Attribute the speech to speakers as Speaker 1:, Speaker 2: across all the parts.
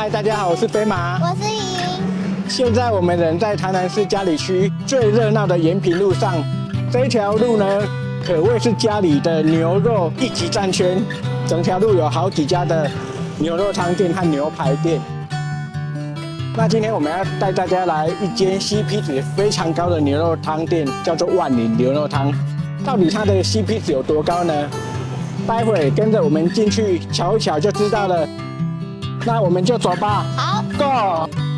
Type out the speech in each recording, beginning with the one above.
Speaker 1: 嗨，大家好，我是飞马。
Speaker 2: 我是莹。
Speaker 1: 现在我们人在台南市嘉里区最热闹的延平路上，这一条路呢，可谓是家里的牛肉一级战圈。整条路有好几家的牛肉汤店和牛排店。那今天我们要带大家来一间 CP 值非常高的牛肉汤店，叫做万宁牛肉汤。到底它的 CP 值有多高呢？待会跟着我们进去瞧一瞧就知道了。那我们就走吧。
Speaker 2: 好
Speaker 1: ，Go。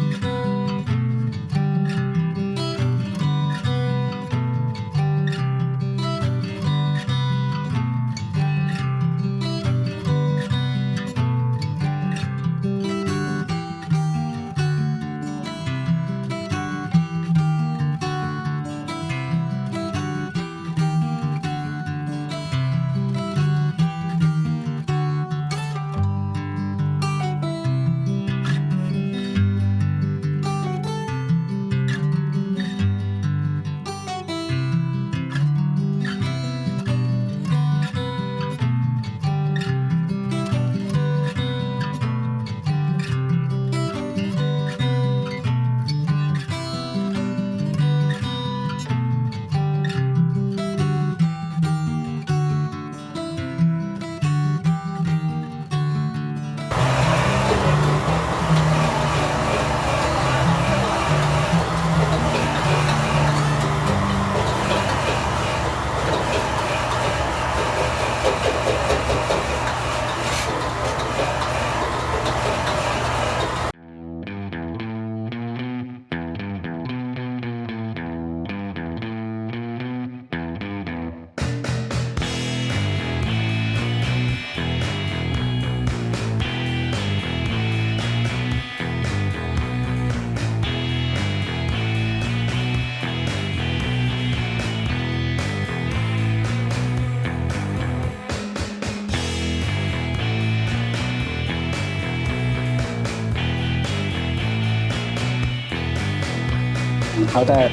Speaker 1: 好的，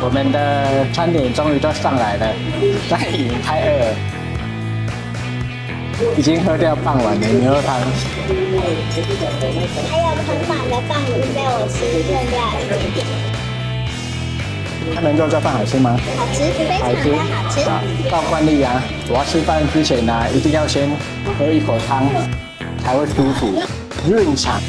Speaker 1: 我们的餐点终于都上来了，在已经开二，已经喝掉半碗的牛肉汤，
Speaker 2: 还有很满的饭已经被我吃剩下了。
Speaker 1: 他们做这饭好吃吗？
Speaker 2: 好吃，非常的好吃。好，
Speaker 1: 照惯例啊，我要吃饭之前呢，一定要先喝一口汤，才会舒服润肠。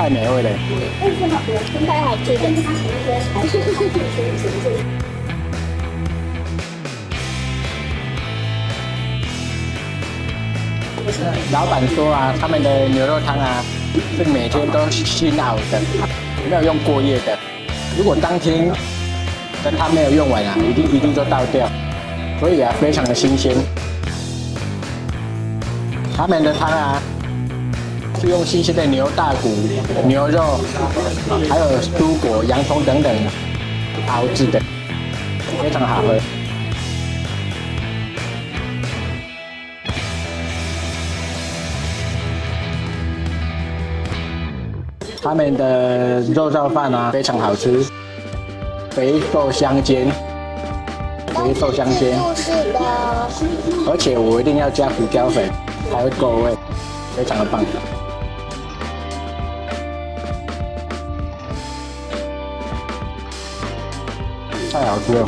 Speaker 1: 太美味了，
Speaker 2: 太好吃了。
Speaker 1: 老板说啊，他们的牛肉汤啊，是每天都新熬的，没有用过夜的。如果当天的汤没有用完啊，一定一定就倒掉，所以啊，非常的新鲜。他们的汤啊。是用新鲜的牛大骨、牛肉，还有蔬果、洋葱等等熬制的，非常好喝。他们的肉燥饭啊，非常好吃，肥瘦相间，肥瘦相间。
Speaker 2: 是的。
Speaker 1: 而且我一定要加胡椒粉，才会够味，非常的棒。太好吃了！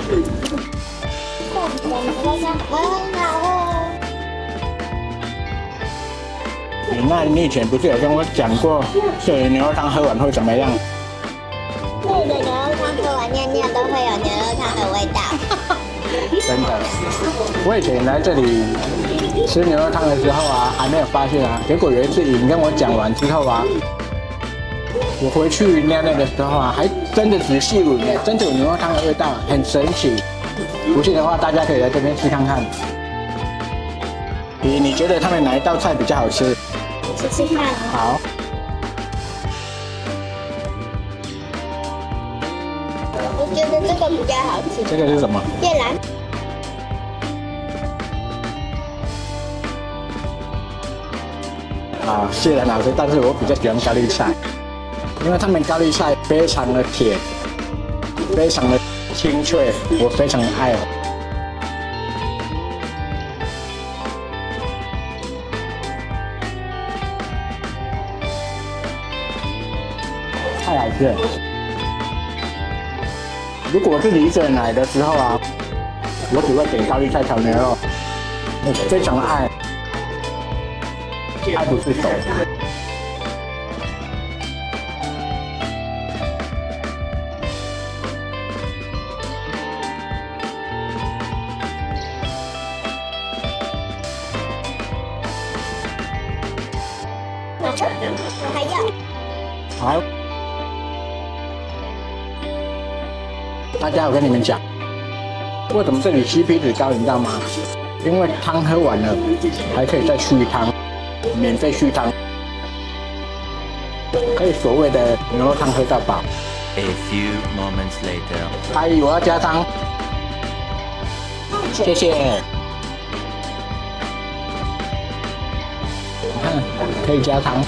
Speaker 1: 你那你以前不是有跟我讲过，这牛肉汤喝完会怎么样？
Speaker 2: 这个牛肉汤喝完尿尿都会有牛肉汤的味道。
Speaker 1: 真的，我以前来这里吃牛肉汤的时候啊，还没有发现啊。结果有一次你跟我讲完之后啊。我回去尿尿的时候啊，还真的仔细闻，真的有牛肉汤的味道，很神奇。不信的话，大家可以来这边试看看。你你觉得他们哪一道菜比较好吃？
Speaker 2: 试试看。
Speaker 1: 好。
Speaker 2: 我觉得这个比较好吃。
Speaker 1: 这个是什么？
Speaker 2: 芥蓝。
Speaker 1: 啊，芥蓝好吃，但是我比较喜欢高丽菜。因为他们高丽菜非常的甜，非常的清脆，我非常爱。太好吃了！如果我自己一个人来的时候啊，我只会点高丽菜炒牛肉，我非常的爱，爱不释手。
Speaker 2: 还要。
Speaker 1: 好，大家，我跟你们讲，为什么这里 CP 值高，你知道吗？因为汤喝完了，还可以再续汤，免费续汤，可以所谓的牛肉汤喝到饱。
Speaker 3: A few moments later.
Speaker 1: 阿姨，我要加汤，谢谢。你看，可以加汤。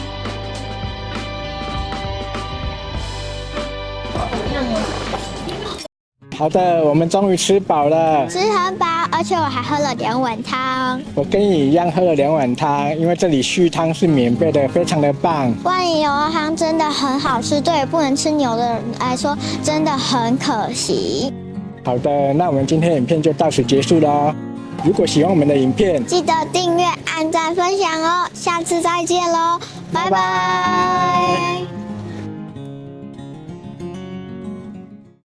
Speaker 1: 好的，我们终于吃饱了。
Speaker 2: 吃很饱，而且我还喝了两碗汤。
Speaker 1: 我跟你一样喝了两碗汤，因为这里续汤是免费的，非常的棒。
Speaker 2: 万里牛肉汤真的很好吃，对不能吃牛的人来说真的很可惜。
Speaker 1: 好的，那我们今天影片就到此结束喽。如果喜欢我们的影片，
Speaker 2: 记得订阅、按赞、分享哦。下次再见喽，拜拜